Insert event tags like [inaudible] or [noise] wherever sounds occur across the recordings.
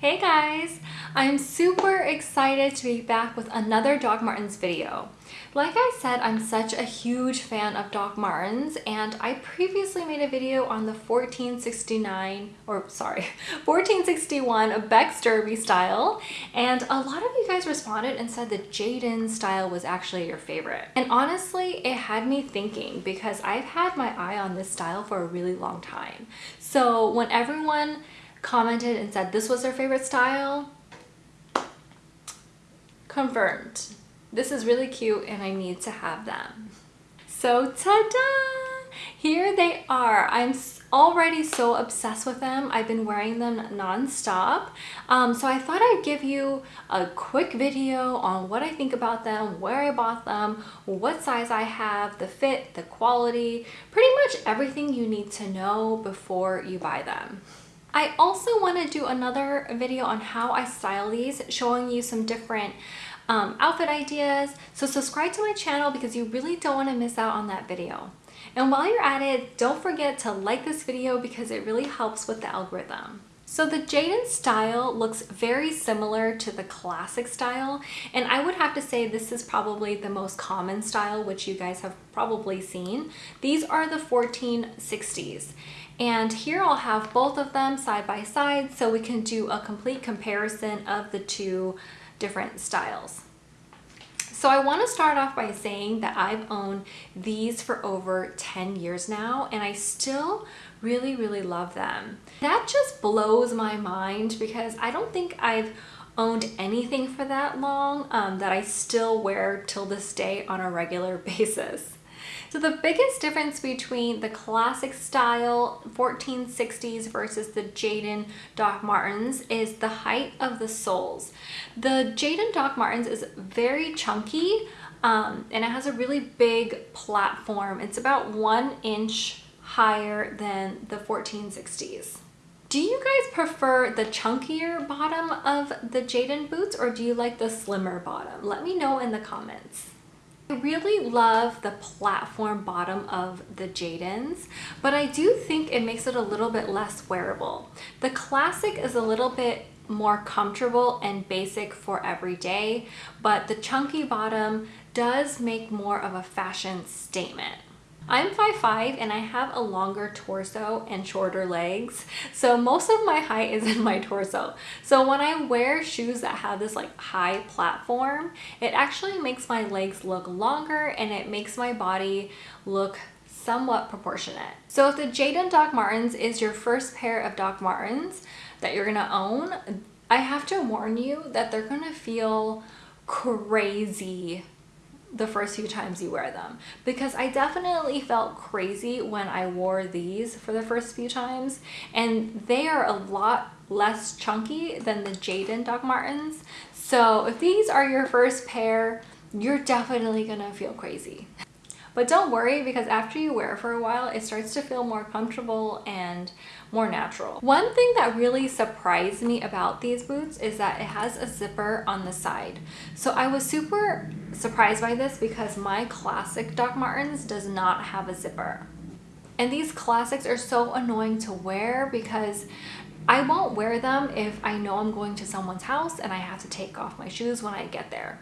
Hey guys! I'm super excited to be back with another Doc Martens video. Like I said, I'm such a huge fan of Doc Martens and I previously made a video on the 1469, or sorry, [laughs] 1461 Bex Derby style and a lot of you guys responded and said the Jadon style was actually your favorite. And honestly, it had me thinking because I've had my eye on this style for a really long time. So when everyone commented and said this was their favorite style, confirmed. This is really cute and I need to have them. So ta-da! Here they are. I'm already so obsessed with them. I've been wearing them non-stop. Um, so I thought I'd give you a quick video on what I think about them, where I bought them, what size I have, the fit, the quality, pretty much everything you need to know before you buy them. I also want to do another video on how I style these, showing you some different um, outfit ideas. So subscribe to my channel because you really don't want to miss out on that video. And while you're at it, don't forget to like this video because it really helps with the algorithm. So the Jadon style looks very similar to the classic style and I would have to say this is probably the most common style which you guys have probably seen. These are the 1460s and here I'll have both of them side by side so we can do a complete comparison of the two different styles. So I want to start off by saying that I've owned these for over 10 years now and I still really, really love them. That just blows my mind because I don't think I've owned anything for that long um, that I still wear till this day on a regular [laughs] basis. So the biggest difference between the classic style 1460s versus the Jadon Doc Martens is the height of the soles. The Jadon Doc Martens is very chunky um, and it has a really big platform. It's about one inch higher than the 1460s. Do you guys prefer the chunkier bottom of the Jadon boots or do you like the slimmer bottom? Let me know in the comments. I really love the platform bottom of the Jadons, but I do think it makes it a little bit less wearable. The classic is a little bit more comfortable and basic for every day, but the chunky bottom does make more of a fashion statement. I'm 5'5 and I have a longer torso and shorter legs. So most of my height is in my torso. So when I wear shoes that have this like high platform, it actually makes my legs look longer and it makes my body look somewhat proportionate. So if the Jadon Doc Martens is your first pair of Doc Martens that you're gonna own, I have to warn you that they're gonna feel crazy the first few times you wear them. Because I definitely felt crazy when I wore these for the first few times and they are a lot less chunky than the Jadon Doc Martens. So if these are your first pair you're definitely gonna feel crazy. But don't worry because after you wear it for a while, it starts to feel more comfortable and more natural. One thing that really surprised me about these boots is that it has a zipper on the side. So I was super surprised by this because my classic Doc Martens does not have a zipper. And these classics are so annoying to wear because I won't wear them if I know I'm going to someone's house and I have to take off my shoes when I get there.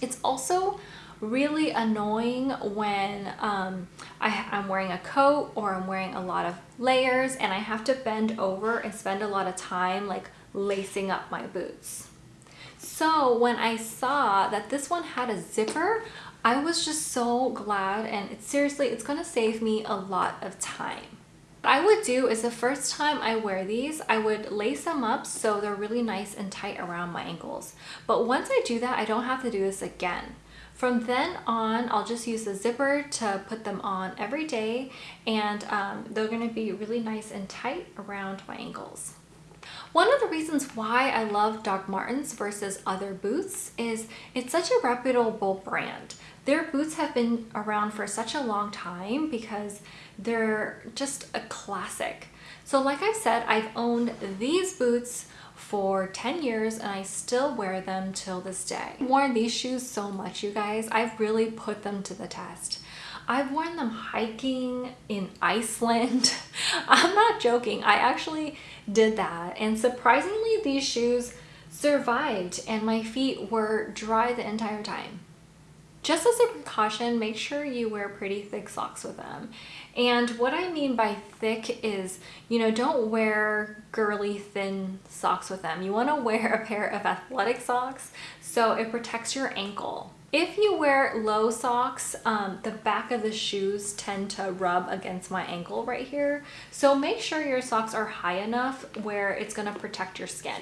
It's also really annoying when um, I, I'm wearing a coat or I'm wearing a lot of layers and I have to bend over and spend a lot of time like lacing up my boots. So when I saw that this one had a zipper, I was just so glad and it, seriously, it's gonna save me a lot of time. What I would do is the first time I wear these, I would lace them up so they're really nice and tight around my ankles. But once I do that, I don't have to do this again. From then on, I'll just use the zipper to put them on every day and um, they're going to be really nice and tight around my ankles. One of the reasons why I love Doc Martens versus other boots is it's such a reputable brand. Their boots have been around for such a long time because they're just a classic. So like I said, I've owned these boots for 10 years and I still wear them till this day. I've worn these shoes so much, you guys. I've really put them to the test. I've worn them hiking in Iceland. [laughs] I'm not joking. I actually did that. And surprisingly, these shoes survived and my feet were dry the entire time. Just as a precaution, make sure you wear pretty thick socks with them. And what I mean by thick is, you know, don't wear girly thin socks with them. You want to wear a pair of athletic socks so it protects your ankle. If you wear low socks, um, the back of the shoes tend to rub against my ankle right here. So make sure your socks are high enough where it's going to protect your skin.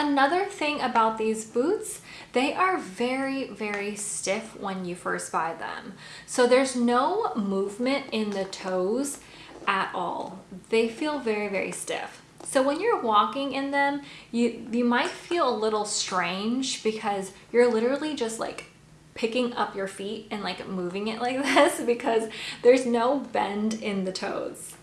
Another thing about these boots, they are very, very stiff when you first buy them. So there's no movement in the toes at all. They feel very, very stiff. So when you're walking in them, you, you might feel a little strange because you're literally just like picking up your feet and like moving it like [laughs] this because there's no bend in the toes.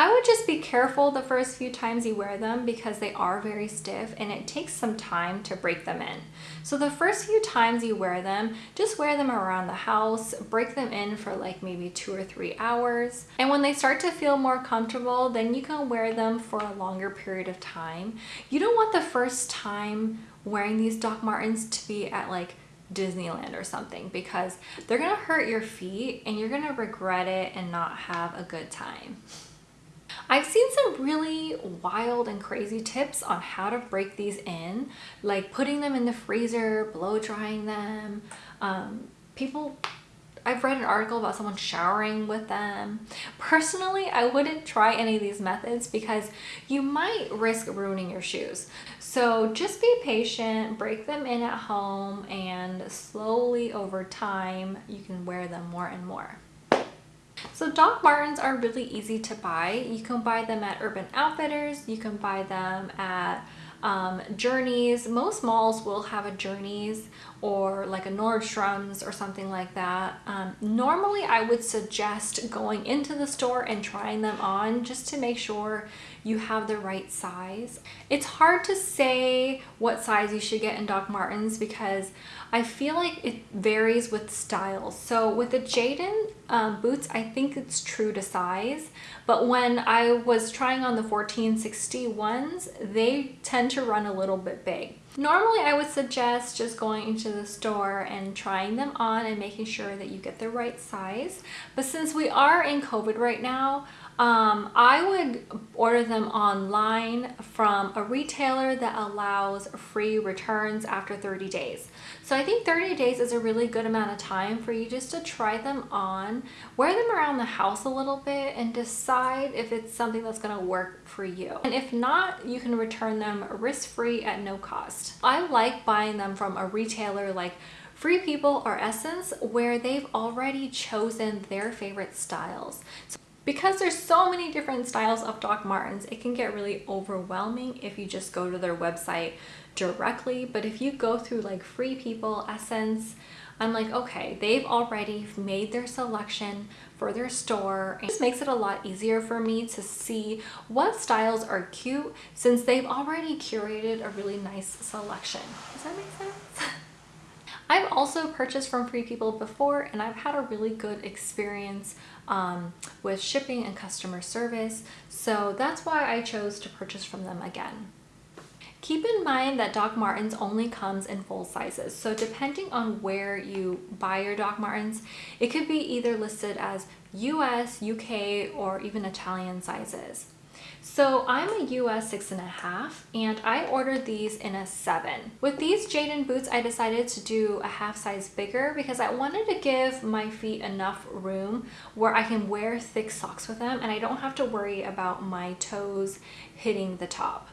I would just be careful the first few times you wear them because they are very stiff and it takes some time to break them in. So the first few times you wear them, just wear them around the house, break them in for like maybe two or three hours. And when they start to feel more comfortable, then you can wear them for a longer period of time. You don't want the first time wearing these Doc Martens to be at like Disneyland or something because they're gonna hurt your feet and you're gonna regret it and not have a good time. I've seen some really wild and crazy tips on how to break these in, like putting them in the freezer, blow drying them. Um, people, I've read an article about someone showering with them. Personally, I wouldn't try any of these methods because you might risk ruining your shoes. So just be patient, break them in at home, and slowly over time, you can wear them more and more. So Doc Martens are really easy to buy. You can buy them at Urban Outfitters, you can buy them at um, Journeys. Most malls will have a Journeys or like a Nordstrom's or something like that. Um, normally I would suggest going into the store and trying them on just to make sure you have the right size. It's hard to say what size you should get in Doc Martens because I feel like it varies with styles. So with the Jadon um, boots, I think it's true to size, but when I was trying on the 1461s, they tend to run a little bit big. Normally I would suggest just going into the store and trying them on and making sure that you get the right size. But since we are in COVID right now, um, I would order them online from a retailer that allows free returns after 30 days. So I think 30 days is a really good amount of time for you just to try them on, wear them around the house a little bit and decide if it's something that's gonna work for you. And if not, you can return them risk-free at no cost. I like buying them from a retailer like Free People or Essence where they've already chosen their favorite styles. So because there's so many different styles of Doc Martens, it can get really overwhelming if you just go to their website directly. But if you go through like Free People, Essence, I'm like, okay, they've already made their selection for their store. It just makes it a lot easier for me to see what styles are cute since they've already curated a really nice selection. Does that make sense? [laughs] I've also purchased from Free People before and I've had a really good experience um, with shipping and customer service. So that's why I chose to purchase from them again. Keep in mind that Doc Martens only comes in full sizes. So depending on where you buy your Doc Martens, it could be either listed as US, UK, or even Italian sizes. So I'm a US six and a half and I ordered these in a seven. With these Jadon boots, I decided to do a half size bigger because I wanted to give my feet enough room where I can wear thick socks with them and I don't have to worry about my toes hitting the top.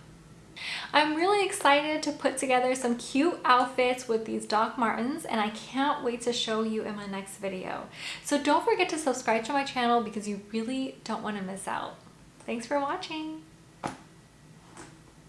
I'm really excited to put together some cute outfits with these Doc Martens and I can't wait to show you in my next video. So don't forget to subscribe to my channel because you really don't want to miss out. Thanks for watching.